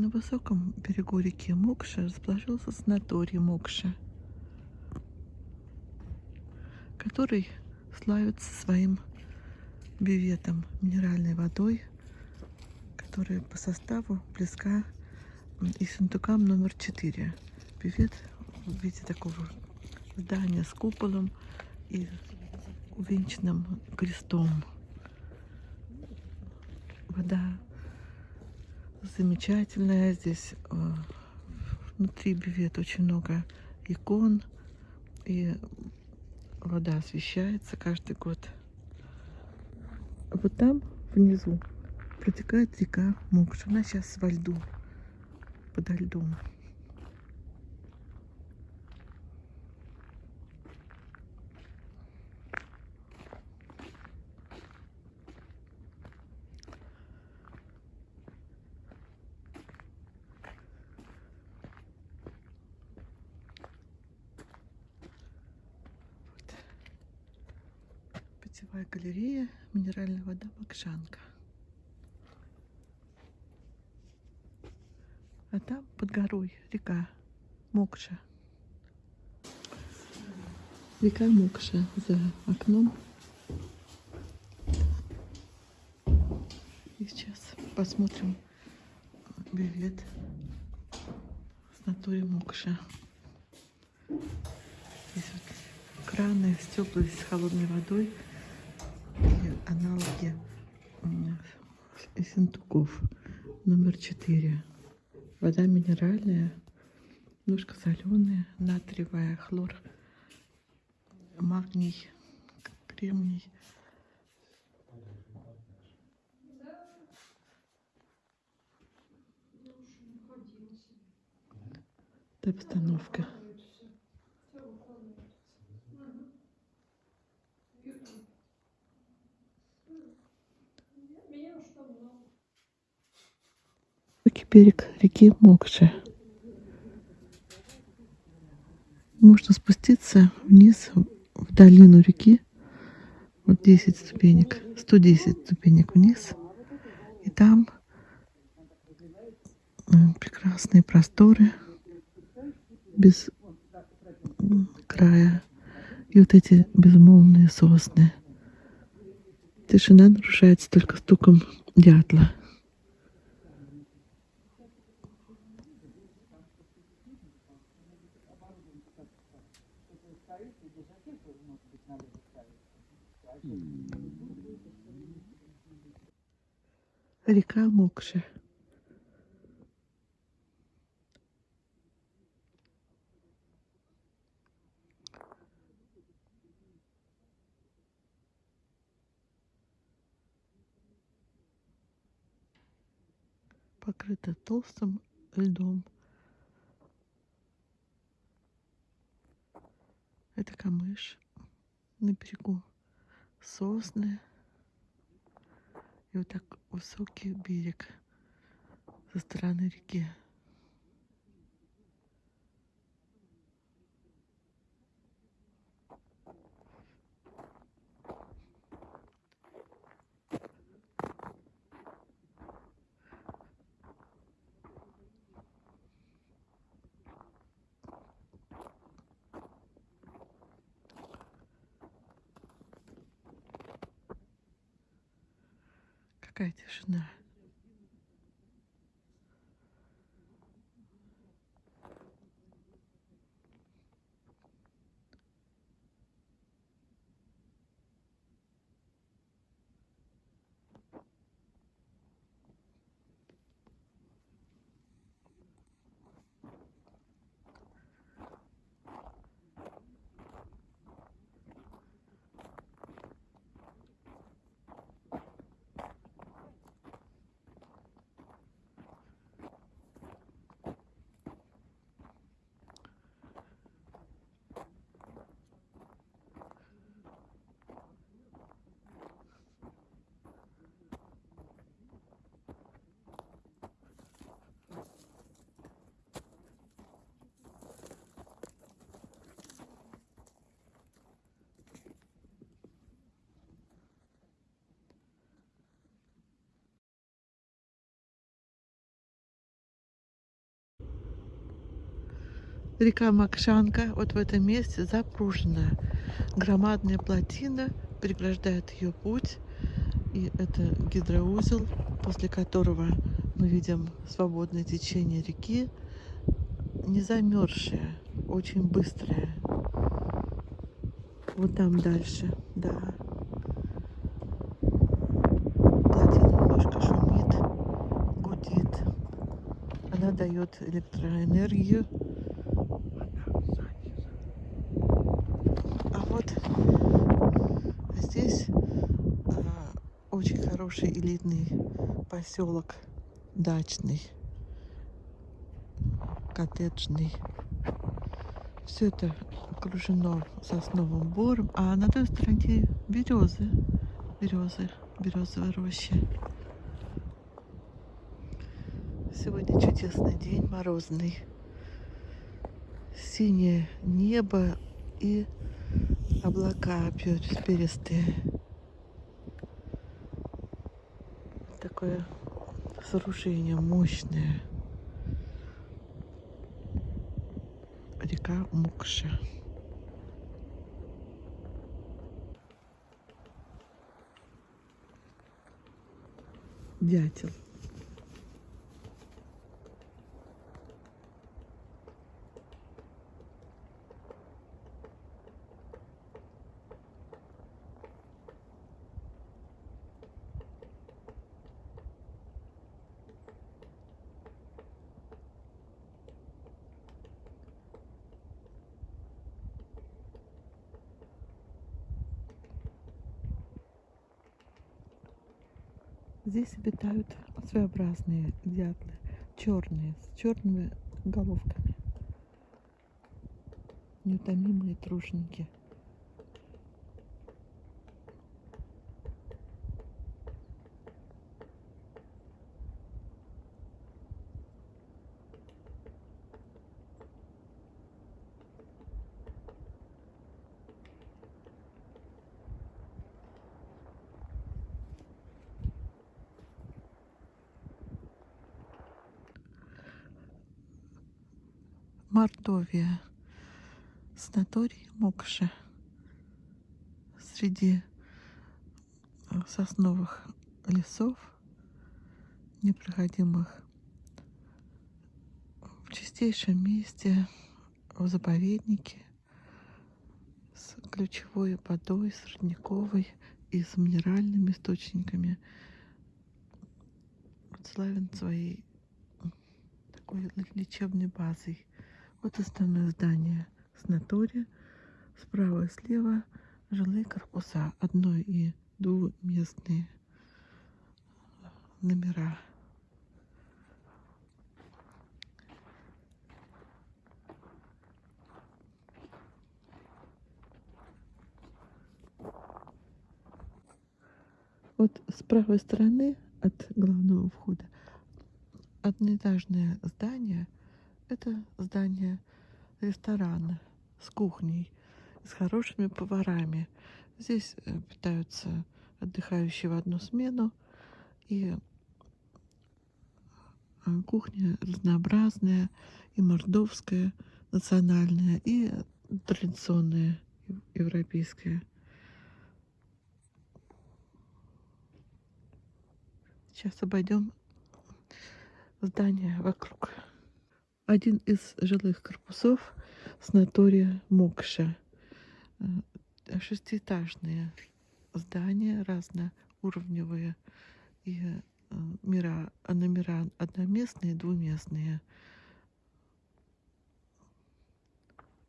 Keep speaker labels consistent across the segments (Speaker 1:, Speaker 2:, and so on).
Speaker 1: На высоком берегу реки Мокша расположился санаторий Мокша, который славится своим бюветом, минеральной водой, которая по составу близка и сундукам номер 4. Бювет в виде такого здания с куполом и увенчанным крестом. Вода замечательная. Здесь э, внутри бювета очень много икон. И вода освещается каждый год. Вот там внизу протекает река Мокша. Она сейчас во льду, подо льдом. Питьевая галерея, минеральная вода Макшанка. А там под горой река Мокша. Река Мокша за окном. И сейчас посмотрим бювет с натуре Мокша. Здесь вот краны с теплой, с холодной водой и аналоги Синтуков номер 4. Вода минеральная, немножко соленая, натриевая, хлор, магний, кремний. Это обстановка. Берег реки Мокша. Можно спуститься вниз в долину реки. Вот 10 ступенек, 110 ступенек вниз. И там прекрасные просторы без края. И вот эти безмолвные сосны. Тишина нарушается только стуком дятла. Река Мокша. покрыта толстым льдом. Это камыш на берегу, сосны. И вот так высокий берег со стороны реки. Какая тишина. Река Макшанка вот в этом месте запружена. Громадная плотина преграждает ее путь. И это гидроузел, после которого мы видим свободное течение реки, не замерзшее, очень быстрое. Вот там дальше, да. Плотина немножко шумит, гудит. Она дает электроэнергию. А вот здесь а, очень хороший элитный поселок дачный, коттеджный. Все это окружено сосновым бором, а на той стороне березы, березы, березовые рощи. Сегодня чудесный день, морозный. Синее небо и облака перистые. Такое сооружение мощное. Река Мукша. Дятел. Здесь обитают своеобразные дятлы, черные, с черными головками. Неутомимые труженики. Мордовия. Санаторий Мокша. Среди э, сосновых лесов, непроходимых в чистейшем месте, в заповеднике, с ключевой водой, с родниковой и с минеральными источниками. Славен своей такой лечебной базой. Вот основное здание санатория. Справа и слева жилые корпуса. Одно- и двухместные номера. Вот с правой стороны от главного входа одноэтажное здание – это здание ресторана с кухней, с хорошими поварами. Здесь э, питаются отдыхающие в одну смену. И э, кухня разнообразная, и мордовская, национальная, и традиционная, европейская. Сейчас обойдем здание вокруг один из жилых корпусов санатория Мокша. Э, шестиэтажные здания, разноуровневые, и э, мира, номера одноместные, двуместные.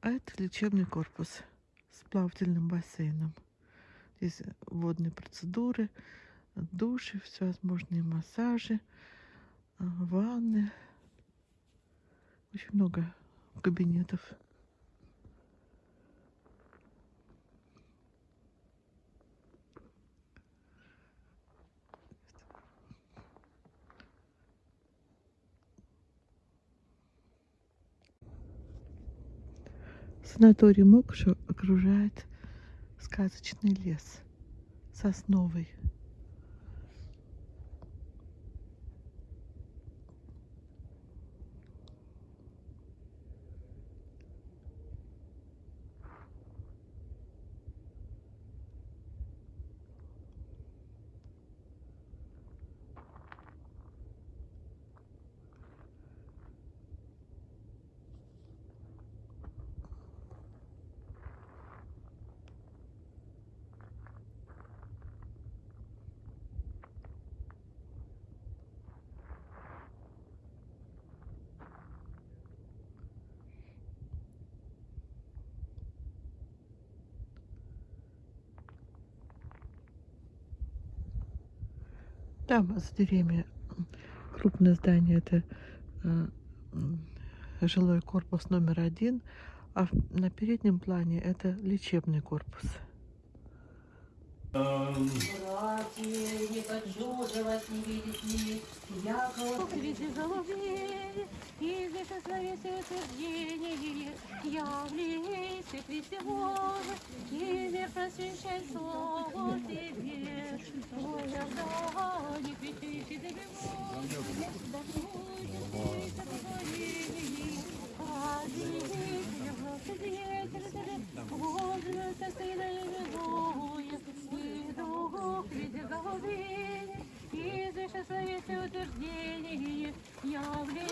Speaker 1: А это лечебный корпус с плавательным бассейном. Здесь водные процедуры, души, всевозможные массажи, э, ванны. Очень много кабинетов. Санаторий Мокшу окружает сказочный лес сосновый. Там за деревьями. Крупное здание, это э, жилой корпус номер один, а на переднем плане это лечебный корпус.
Speaker 2: Братья, не хочу же вас не видеть. Ни, яко
Speaker 3: Види голубей, и ословите утверждение, Тебе, Твой Иордан,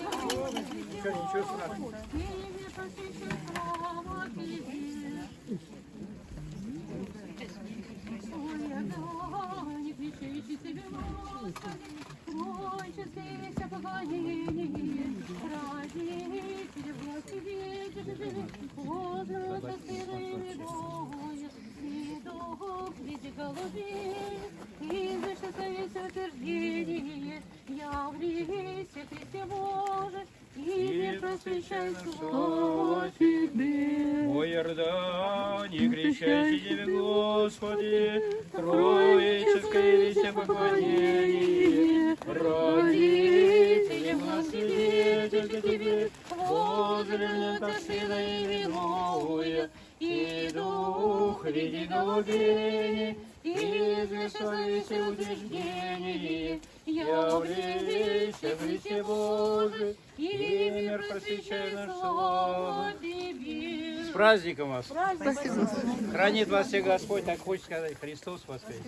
Speaker 3: Господи,
Speaker 4: Троическое весе поклонение, Виде голубей, и известное утверждение, явлейся в Христе Божий, и мир просвещай наш.
Speaker 3: Тебе.
Speaker 4: С праздником вас! Хранит вас всех Господь, так хочется сказать, Христос воскрес.